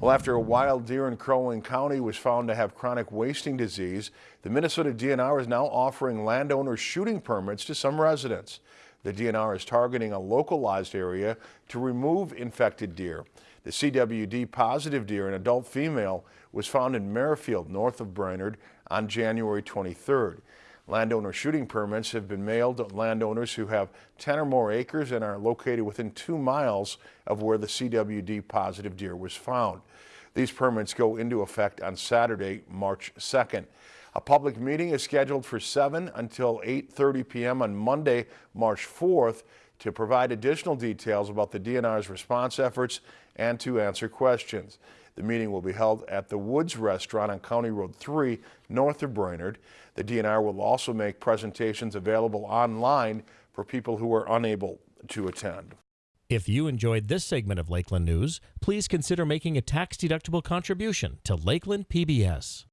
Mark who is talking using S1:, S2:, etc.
S1: Well, after a wild deer in Crow Wing County was found to have chronic wasting disease, the Minnesota DNR is now offering landowners shooting permits to some residents. The DNR is targeting a localized area to remove infected deer. The CWD positive deer, an adult female, was found in Merrifield, north of Brainerd, on January 23rd. Landowner shooting permits have been mailed to landowners who have 10 or more acres and are located within two miles of where the CWD positive deer was found. These permits go into effect on Saturday, March 2nd. A public meeting is scheduled for 7 until 8.30 p.m. on Monday, March 4th to provide additional details about the DNR's response efforts and to answer questions. The meeting will be held at the Woods Restaurant on County Road 3 north of Brainerd. The DNR will also make presentations available online for people who are unable to attend.
S2: If you enjoyed this segment of Lakeland News, please consider making a tax-deductible contribution to Lakeland PBS.